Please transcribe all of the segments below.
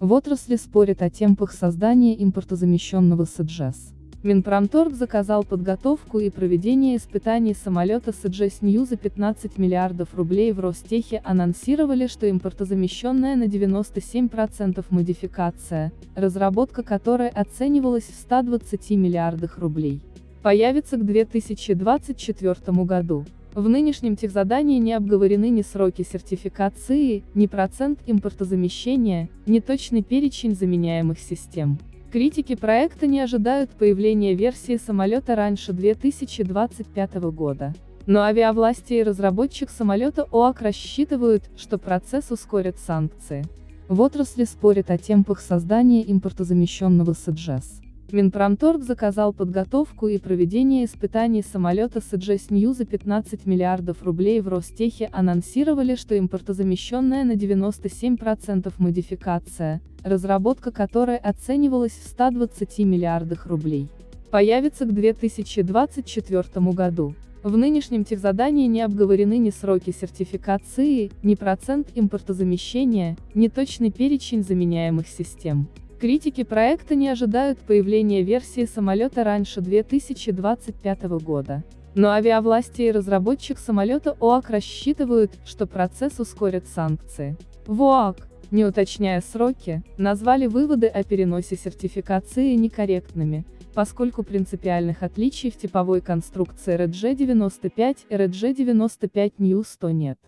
В отрасли спорят о темпах создания импортозамещенного СДЖС. Минпромторг заказал подготовку и проведение испытаний самолета СДЖС Нью за 15 миллиардов рублей в Ростехе анонсировали, что импортозамещенная на 97% модификация, разработка которой оценивалась в 120 миллиардах рублей, появится к 2024 году. В нынешнем техзадании не обговорены ни сроки сертификации, ни процент импортозамещения, ни точный перечень заменяемых систем. Критики проекта не ожидают появления версии самолета раньше 2025 года. Но авиавласти и разработчик самолета ОАК рассчитывают, что процесс ускорит санкции. В отрасли спорят о темпах создания импортозамещенного СДЖС. Минпромторг заказал подготовку и проведение испытаний самолета с Нью за 15 миллиардов рублей в Ростехе анонсировали, что импортозамещенная на 97% модификация, разработка которой оценивалась в 120 миллиардах рублей, появится к 2024 году. В нынешнем техзадании не обговорены ни сроки сертификации, ни процент импортозамещения, ни точный перечень заменяемых систем. Критики проекта не ожидают появления версии самолета раньше 2025 года. Но авиавласти и разработчик самолета ОАК рассчитывают, что процесс ускорит санкции. В ОАК, не уточняя сроки, назвали выводы о переносе сертификации некорректными, поскольку принципиальных отличий в типовой конструкции RG-95 и RG-95 New 100 нет.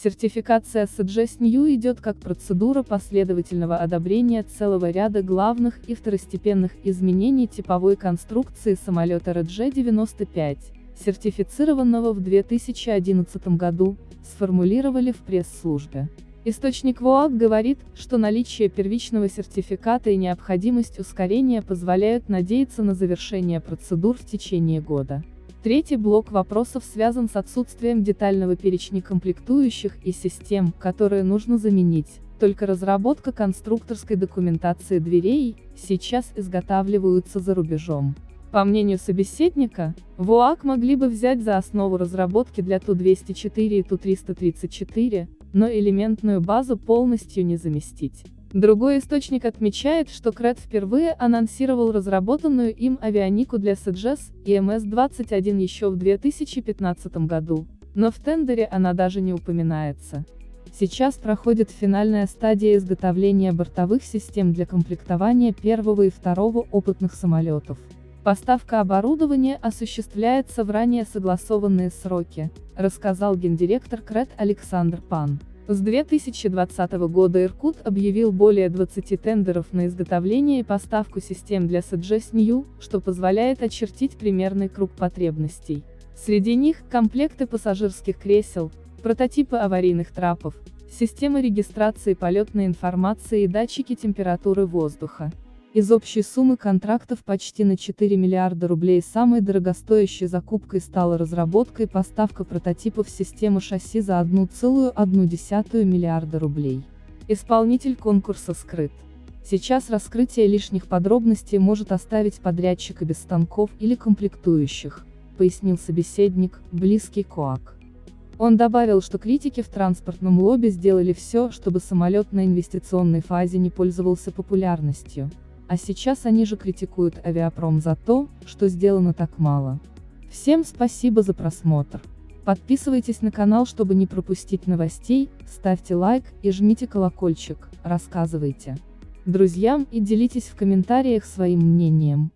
Сертификация SGS New идет как процедура последовательного одобрения целого ряда главных и второстепенных изменений типовой конструкции самолета RG-95, сертифицированного в 2011 году, сформулировали в пресс-службе. Источник ВОАК говорит, что наличие первичного сертификата и необходимость ускорения позволяют надеяться на завершение процедур в течение года. Третий блок вопросов связан с отсутствием детального перечня комплектующих и систем, которые нужно заменить. Только разработка конструкторской документации дверей, сейчас изготавливаются за рубежом. По мнению собеседника, ВУАК могли бы взять за основу разработки для Ту-204 и Ту-334, но элементную базу полностью не заместить. Другой источник отмечает, что Крэт впервые анонсировал разработанную им авионику для СДЖС и МС-21 еще в 2015 году, но в тендере она даже не упоминается. Сейчас проходит финальная стадия изготовления бортовых систем для комплектования первого и второго опытных самолетов. Поставка оборудования осуществляется в ранее согласованные сроки, рассказал гендиректор КРЭТ Александр Пан. С 2020 года Иркут объявил более 20 тендеров на изготовление и поставку систем для SGS New, что позволяет очертить примерный круг потребностей. Среди них – комплекты пассажирских кресел, прототипы аварийных трапов, системы регистрации полетной информации и датчики температуры воздуха. Из общей суммы контрактов почти на 4 миллиарда рублей самой дорогостоящей закупкой стала разработка и поставка прототипов системы шасси за 1,1 миллиарда рублей. Исполнитель конкурса скрыт. Сейчас раскрытие лишних подробностей может оставить подрядчика без станков или комплектующих, пояснил собеседник, близкий КОАК. Он добавил, что критики в транспортном лобби сделали все, чтобы самолет на инвестиционной фазе не пользовался популярностью. А сейчас они же критикуют авиапром за то, что сделано так мало. Всем спасибо за просмотр. Подписывайтесь на канал, чтобы не пропустить новостей, ставьте лайк и жмите колокольчик, рассказывайте друзьям и делитесь в комментариях своим мнением.